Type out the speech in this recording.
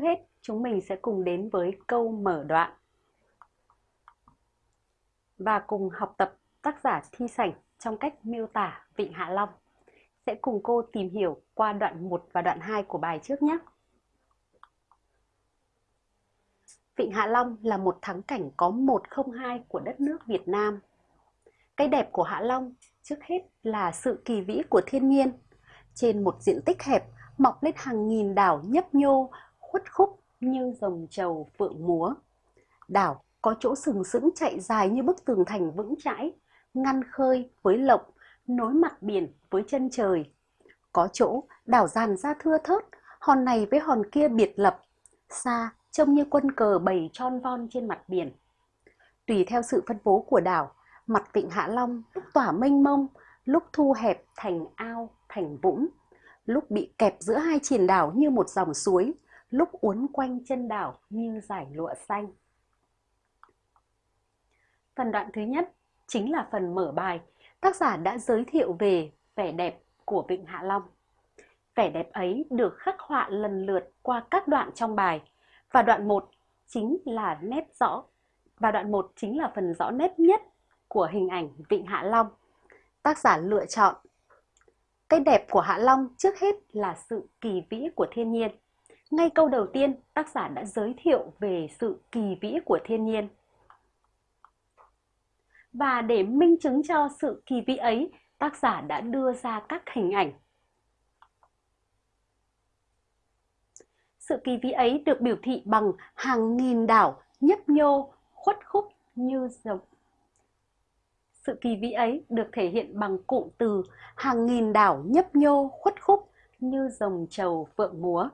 Trước hết, chúng mình sẽ cùng đến với câu mở đoạn và cùng học tập tác giả Thi Sảnh trong cách miêu tả Vịnh Hạ Long. Sẽ cùng cô tìm hiểu qua đoạn 1 và đoạn 2 của bài trước nhé. Vịnh Hạ Long là một thắng cảnh có 102 của đất nước Việt Nam. Cái đẹp của Hạ Long trước hết là sự kỳ vĩ của thiên nhiên. Trên một diện tích hẹp mọc lên hàng nghìn đảo nhấp nhô, khuất khúc như dòng trầu phượng múa. Đảo có chỗ sừng sững chạy dài như bức tường thành vững chãi, ngăn khơi với lộng, nối mặt biển với chân trời. Có chỗ đảo dàn ra thưa thớt, hòn này với hòn kia biệt lập, xa trông như quân cờ bầy tròn von trên mặt biển. Tùy theo sự phân bố của đảo, mặt vịnh Hạ Long lúc tỏa mênh mông, lúc thu hẹp thành ao, thành vũng, lúc bị kẹp giữa hai triền đảo như một dòng suối, lúc uốn quanh chân đảo như giải lụa xanh. Phần đoạn thứ nhất chính là phần mở bài. Tác giả đã giới thiệu về vẻ đẹp của Vịnh Hạ Long. Vẻ đẹp ấy được khắc họa lần lượt qua các đoạn trong bài. Và đoạn 1 chính là nét rõ. Và đoạn 1 chính là phần rõ nét nhất của hình ảnh Vịnh Hạ Long. Tác giả lựa chọn, cái đẹp của Hạ Long trước hết là sự kỳ vĩ của thiên nhiên. Ngay câu đầu tiên, tác giả đã giới thiệu về sự kỳ vĩ của thiên nhiên. Và để minh chứng cho sự kỳ vĩ ấy, tác giả đã đưa ra các hình ảnh. Sự kỳ vĩ ấy được biểu thị bằng hàng nghìn đảo nhấp nhô, khuất khúc như dòng sự kỳ vĩ ấy được thể hiện bằng cụm từ hàng nghìn đảo nhấp nhô khuất khúc như dòng trầu phượng múa.